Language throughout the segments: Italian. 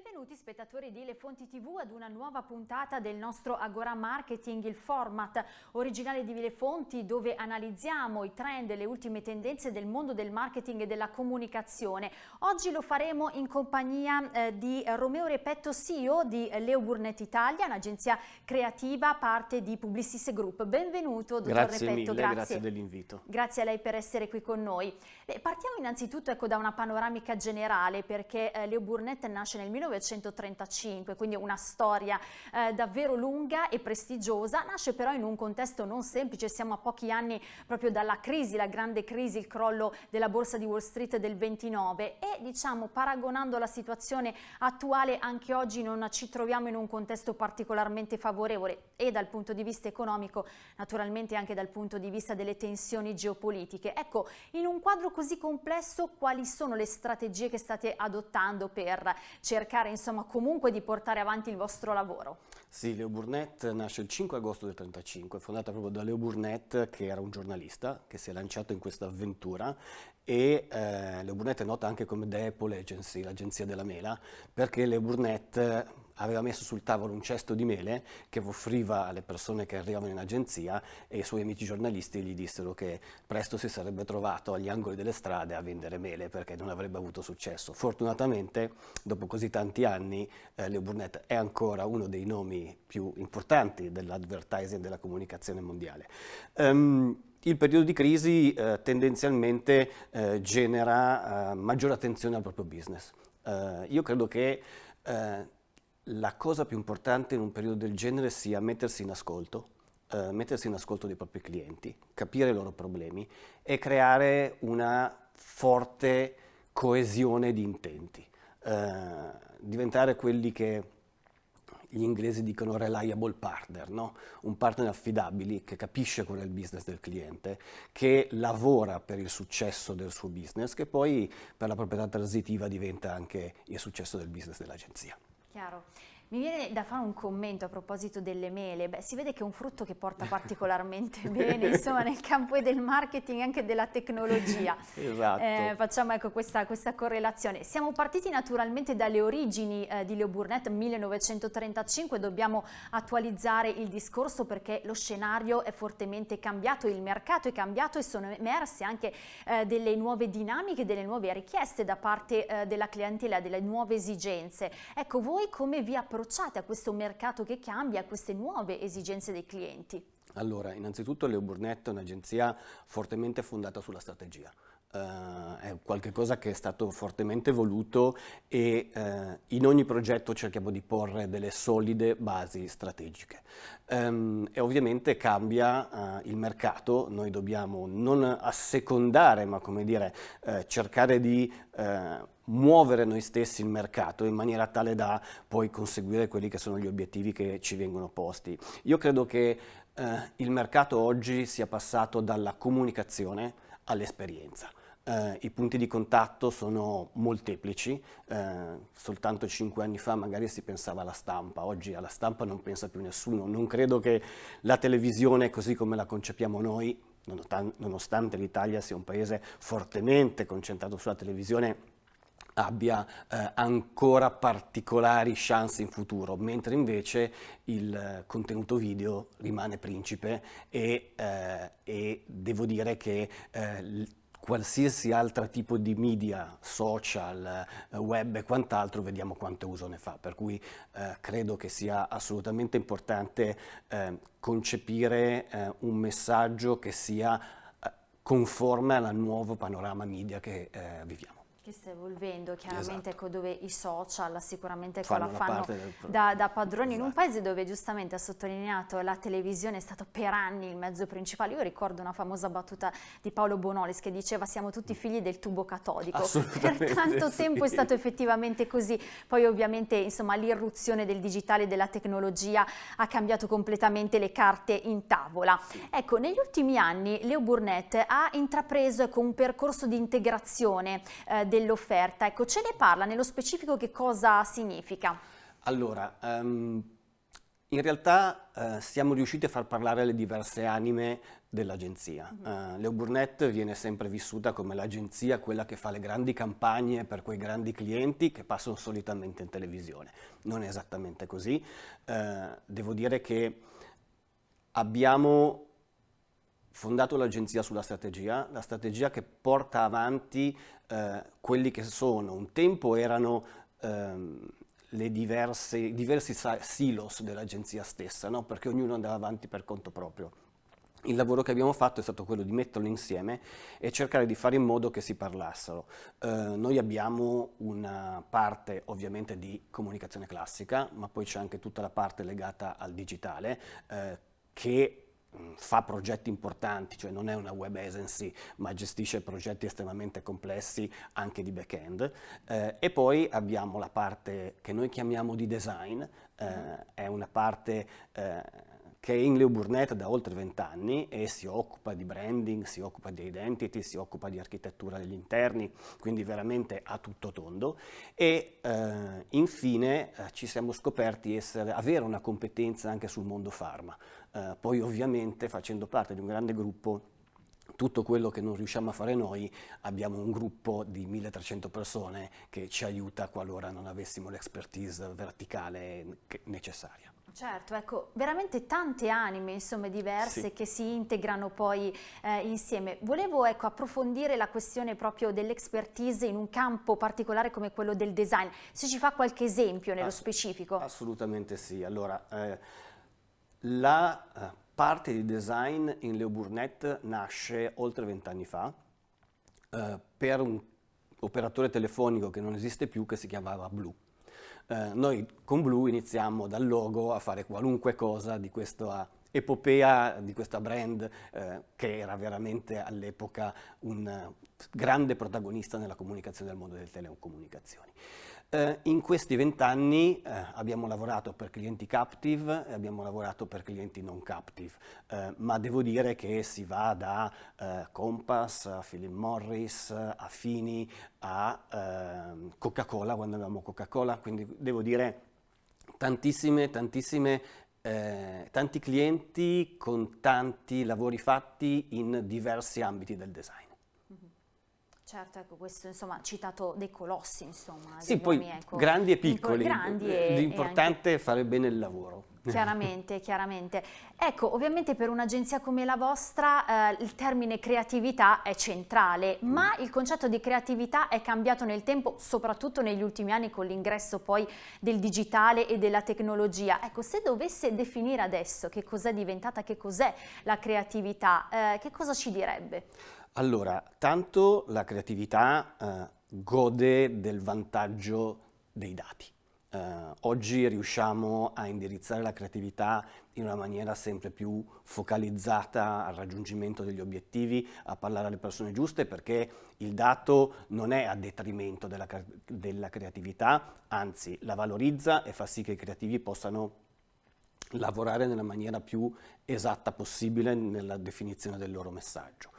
Benvenuti spettatori di Le Fonti TV ad una nuova puntata del nostro Agora Marketing, il format originale di Le Fonti dove analizziamo i trend e le ultime tendenze del mondo del marketing e della comunicazione. Oggi lo faremo in compagnia eh, di Romeo Repetto, CEO di Leo Burnett Italia, un'agenzia creativa parte di Publicis Group. Benvenuto dottor grazie Repetto, mille, grazie, grazie dell'invito. Grazie a lei per essere qui con noi. Beh, partiamo innanzitutto ecco, da una panoramica generale perché eh, Leo Burnett nasce nel 1935, quindi una storia eh, davvero lunga e prestigiosa, nasce però in un contesto non semplice, siamo a pochi anni proprio dalla crisi, la grande crisi, il crollo della borsa di Wall Street del 29 e diciamo paragonando la situazione attuale anche oggi non ci troviamo in un contesto particolarmente favorevole e dal punto di vista economico, naturalmente anche dal punto di vista delle tensioni geopolitiche. Ecco, in un quadro così complesso quali sono le strategie che state adottando per cercare insomma comunque di portare avanti il vostro lavoro? Sì, Leo Burnett nasce il 5 agosto del 1935, fondata proprio da Leo Burnett che era un giornalista che si è lanciato in questa avventura e eh, Leo Burnett è nota anche come The Apple Agency, l'agenzia della mela, perché Leo Burnett aveva messo sul tavolo un cesto di mele che offriva alle persone che arrivavano in agenzia e i suoi amici giornalisti gli dissero che presto si sarebbe trovato agli angoli delle strade a vendere mele perché non avrebbe avuto successo. Fortunatamente, dopo così tanti anni, eh, Leo Burnett è ancora uno dei nomi più importanti dell'advertising e della comunicazione mondiale. Um, il periodo di crisi eh, tendenzialmente eh, genera eh, maggiore attenzione al proprio business. Eh, io credo che eh, la cosa più importante in un periodo del genere sia mettersi in ascolto, eh, mettersi in ascolto dei propri clienti, capire i loro problemi e creare una forte coesione di intenti, eh, diventare quelli che gli inglesi dicono reliable partner, no? un partner affidabile che capisce qual è il business del cliente, che lavora per il successo del suo business, che poi per la proprietà transitiva diventa anche il successo del business dell'agenzia. Chiaro. Mi viene da fare un commento a proposito delle mele, Beh, si vede che è un frutto che porta particolarmente bene insomma, nel campo del marketing e anche della tecnologia. Esatto. Eh, facciamo ecco, questa, questa, correlazione. Siamo partiti naturalmente dalle origini eh, di Leo Burnett 1935, dobbiamo attualizzare il discorso perché lo scenario è fortemente cambiato, il mercato è cambiato e sono emerse anche eh, delle nuove dinamiche, delle nuove richieste da parte eh, della clientela, delle nuove esigenze. Ecco, voi come vi approcciate approcciate a questo mercato che cambia, a queste nuove esigenze dei clienti? Allora, innanzitutto Leo Burnett è un'agenzia fortemente fondata sulla strategia. Uh, è qualcosa che è stato fortemente voluto e uh, in ogni progetto cerchiamo di porre delle solide basi strategiche. Um, e ovviamente cambia uh, il mercato, noi dobbiamo non assecondare ma come dire cercare di muovere noi stessi il mercato in maniera tale da poi conseguire quelli che sono gli obiettivi che ci vengono posti. Io credo che il mercato oggi sia passato dalla comunicazione all'esperienza. Eh, I punti di contatto sono molteplici, eh, soltanto cinque anni fa magari si pensava alla stampa, oggi alla stampa non pensa più nessuno, non credo che la televisione così come la concepiamo noi, nonostante l'Italia sia un paese fortemente concentrato sulla televisione, abbia eh, ancora particolari chance in futuro, mentre invece il eh, contenuto video rimane principe e, eh, e devo dire che eh, qualsiasi altro tipo di media, social, eh, web e quant'altro, vediamo quanto uso ne fa, per cui eh, credo che sia assolutamente importante eh, concepire eh, un messaggio che sia conforme al nuovo panorama media che viviamo che sta evolvendo chiaramente esatto. ecco, dove i social sicuramente ecco, fanno la fanno da, da, padroni esatto. in un esatto. paese dove giustamente ha sottolineato la televisione è stato per anni il mezzo principale io ricordo una famosa battuta di Paolo Bonolis che diceva siamo tutti figli del tubo catodico per tanto sì. tempo è stato effettivamente così poi ovviamente insomma l'irruzione del digitale e della tecnologia ha cambiato completamente le carte in tavola ecco negli ultimi anni Leo Burnett ha intrapreso ecco, un percorso di integrazione eh, dell'offerta. Ecco, ce ne parla nello specifico che cosa significa? Allora, um, In realtà eh, siamo riusciti a far parlare le diverse anime dell'agenzia. Mm -hmm. uh, Leo Burnett viene sempre vissuta come l'agenzia, quella che fa le grandi campagne per quei grandi clienti che passano solitamente in televisione. Non è esattamente così. Uh, devo dire che abbiamo fondato l'agenzia sulla strategia, la strategia che porta avanti uh, quelli che sono, un tempo erano ehm, i diversi silos dell'agenzia stessa, no? perché ognuno andava avanti per conto proprio. Il lavoro che abbiamo fatto è stato quello di metterlo insieme e cercare di fare in modo che si parlassero. Eh, noi abbiamo una parte ovviamente di comunicazione classica, ma poi c'è anche tutta la parte legata al digitale eh, che fa progetti importanti, cioè non è una web agency ma gestisce progetti estremamente complessi anche di back-end eh, e poi abbiamo la parte che noi chiamiamo di design, eh, è una parte eh, che è in Leo Burnett da oltre 20 anni e si occupa di branding, si occupa di identity, si occupa di architettura degli interni, quindi veramente a tutto tondo e eh, infine eh, ci siamo scoperti essere, avere una competenza anche sul mondo pharma. Eh, poi ovviamente facendo parte di un grande gruppo tutto quello che non riusciamo a fare noi, abbiamo un gruppo di 1300 persone che ci aiuta qualora non avessimo l'expertise verticale necessaria. Certo, ecco, veramente tante anime insomma, diverse sì. che si integrano poi eh, insieme. Volevo ecco, approfondire la questione proprio dell'expertise in un campo particolare come quello del design. Se ci fa qualche esempio nello Ass specifico. Assolutamente sì. Allora, eh, la eh, parte di design in Leo Burnett nasce oltre vent'anni fa eh, per un operatore telefonico che non esiste più che si chiamava Blue. Eh, noi con Blue iniziamo dal logo a fare qualunque cosa di questa epopea, di questa brand eh, che era veramente all'epoca un grande protagonista nella comunicazione del mondo delle telecomunicazioni. Eh, in questi vent'anni eh, abbiamo lavorato per clienti captive e abbiamo lavorato per clienti non captive, eh, ma devo dire che si va da eh, Compass a Philip Morris, a Fini, a ehm, Coca-Cola quando avevamo Coca-Cola, quindi devo dire tantissime, tantissime eh, tanti clienti con tanti lavori fatti in diversi ambiti del design. Certo, ecco, questo insomma ha citato dei colossi, insomma. Sì, poi nomi, ecco, grandi e piccoli, grandi e, l'importante è fare bene il lavoro. Chiaramente, chiaramente. Ecco, ovviamente per un'agenzia come la vostra eh, il termine creatività è centrale, mm. ma il concetto di creatività è cambiato nel tempo, soprattutto negli ultimi anni con l'ingresso poi del digitale e della tecnologia. Ecco, se dovesse definire adesso che cos'è diventata, che cos'è la creatività, eh, che cosa ci direbbe? Allora, tanto la creatività eh, gode del vantaggio dei dati. Eh, oggi riusciamo a indirizzare la creatività in una maniera sempre più focalizzata al raggiungimento degli obiettivi, a parlare alle persone giuste perché il dato non è a detrimento della, della creatività, anzi la valorizza e fa sì che i creativi possano lavorare nella maniera più esatta possibile nella definizione del loro messaggio.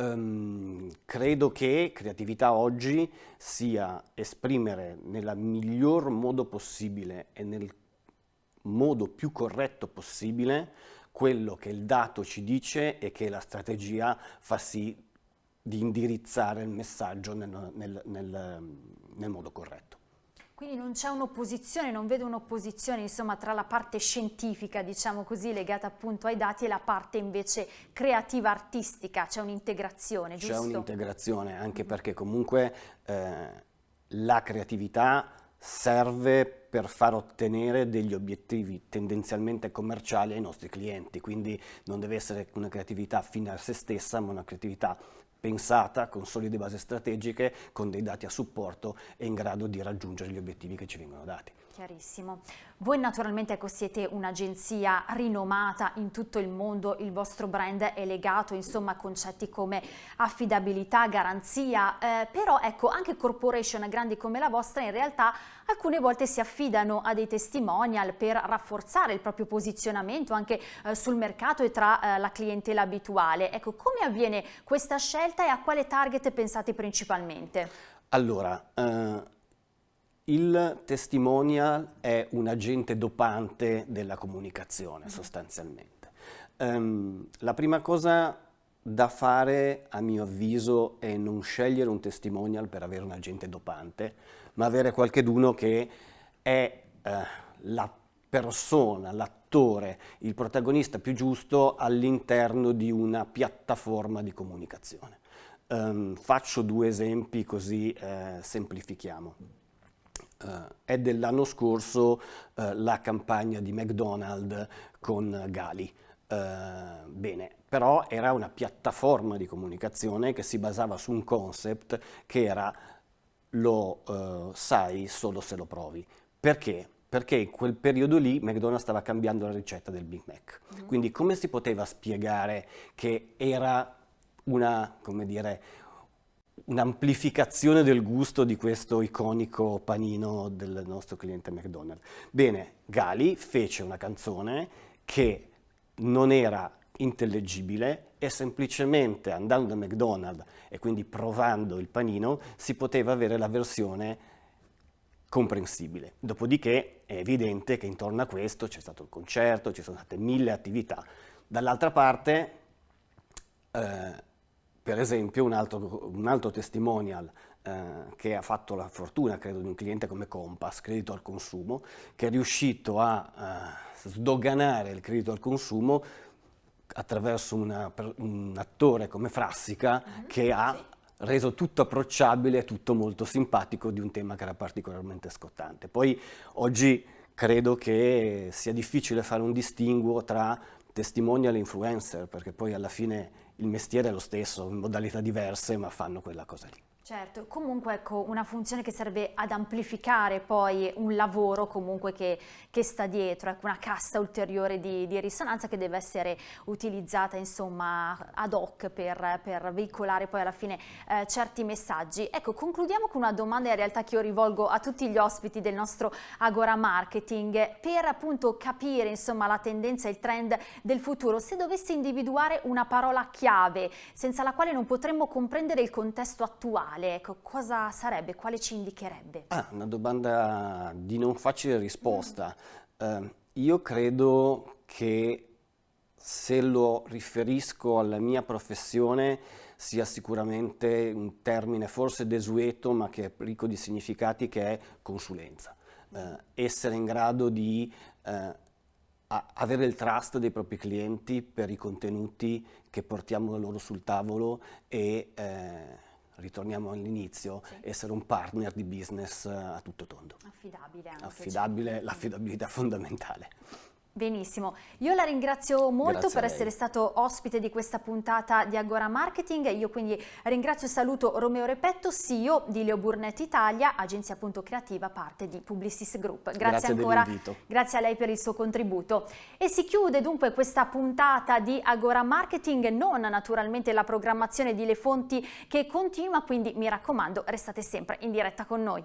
Um, credo che creatività oggi sia esprimere nel miglior modo possibile e nel modo più corretto possibile quello che il dato ci dice e che la strategia fa sì di indirizzare il messaggio nel, nel, nel, nel modo corretto. Quindi non c'è un'opposizione, non vedo un'opposizione insomma tra la parte scientifica diciamo così legata appunto ai dati e la parte invece creativa artistica, c'è un'integrazione, giusto? C'è un'integrazione anche perché comunque eh, la creatività serve per far ottenere degli obiettivi tendenzialmente commerciali ai nostri clienti, quindi non deve essere una creatività fine a se stessa, ma una creatività pensata con solide basi strategiche, con dei dati a supporto e in grado di raggiungere gli obiettivi che ci vengono dati. Chiarissimo. Voi naturalmente ecco, siete un'agenzia rinomata in tutto il mondo, il vostro brand è legato insomma, a concetti come affidabilità, garanzia, eh, però ecco anche corporation grandi come la vostra in realtà alcune volte si affidano a dei testimonial per rafforzare il proprio posizionamento anche eh, sul mercato e tra eh, la clientela abituale. Ecco, come avviene questa scelta e a quale target pensate principalmente? Allora, eh, il testimonial è un agente dopante della comunicazione mm-hmm. sostanzialmente. Um, la prima cosa da fare, a mio avviso, è non scegliere un testimonial per avere un agente dopante, ma avere qualcheduno che è eh, la persona, l'attore, il protagonista più giusto all'interno di una piattaforma di comunicazione. Um, faccio due esempi così eh, semplifichiamo. Uh, è dell'anno scorso uh, la campagna di McDonald's con Gali. Uh, bene, però era una piattaforma di comunicazione che si basava su un concept che era lo sai solo se lo provi. Perché? Perché in quel periodo lì McDonald's stava cambiando la ricetta del Big Mac. Mm -hmm. Quindi come si poteva spiegare che era una, come dire, un'amplificazione del gusto di questo iconico panino del nostro cliente McDonald's. Bene, Gali fece una canzone che non era intellegibile e semplicemente andando a McDonald's e quindi provando il panino si poteva avere la versione comprensibile. Dopodiché è evidente che intorno a questo c'è stato il concerto, ci sono state mille attività. Dall'altra parte eh, per esempio un altro, un altro testimonial eh, che ha fatto la fortuna, credo, di un cliente come Compass, credito al consumo, che è riuscito a eh, sdoganare il credito al consumo attraverso una, un attore come Frassica mm -hmm. che ha sì. reso tutto approcciabile e tutto molto simpatico di un tema che era particolarmente scottante. Poi oggi credo che sia difficile fare un distinguo tra testimonial e influencer, perché poi alla fine il mestiere è lo stesso, in modalità diverse, ma fanno quella cosa lì. Certo, comunque ecco una funzione che serve ad amplificare poi un lavoro comunque che, che sta dietro, ecco una cassa ulteriore di, di, risonanza che deve essere utilizzata insomma ad hoc per, per veicolare poi alla fine eh, certi messaggi. Ecco, concludiamo con una domanda in realtà che io rivolgo a tutti gli ospiti del nostro Agora Marketing per appunto capire insomma la tendenza e il trend del futuro. Se dovessi individuare una parola chiave senza la quale non potremmo comprendere il contesto attuale, ideale, ecco, cosa sarebbe? Quale ci indicherebbe? Ah, una domanda di non facile risposta. Mm. Uh, io credo che se lo riferisco alla mia professione sia sicuramente un termine forse desueto ma che è ricco di significati che è consulenza. Uh, essere in grado di uh, avere il trust dei propri clienti per i contenuti che portiamo loro sul tavolo e eh, ritorniamo all'inizio, sì. essere un partner di business eh, a tutto tondo. Affidabile anche. Affidabile, l'affidabilità fondamentale. Benissimo, io la ringrazio molto Grazie per essere stato ospite di questa puntata di Agora Marketing, io quindi ringrazio e saluto Romeo Repetto, CEO di Leo Burnett Italia, agenzia appunto creativa, parte di Publicis Group. Grazie, grazie ancora, grazie a lei per il suo contributo. E si chiude dunque questa puntata di Agora Marketing, non naturalmente la programmazione di Le Fonti che continua, quindi mi raccomando restate sempre in diretta con noi.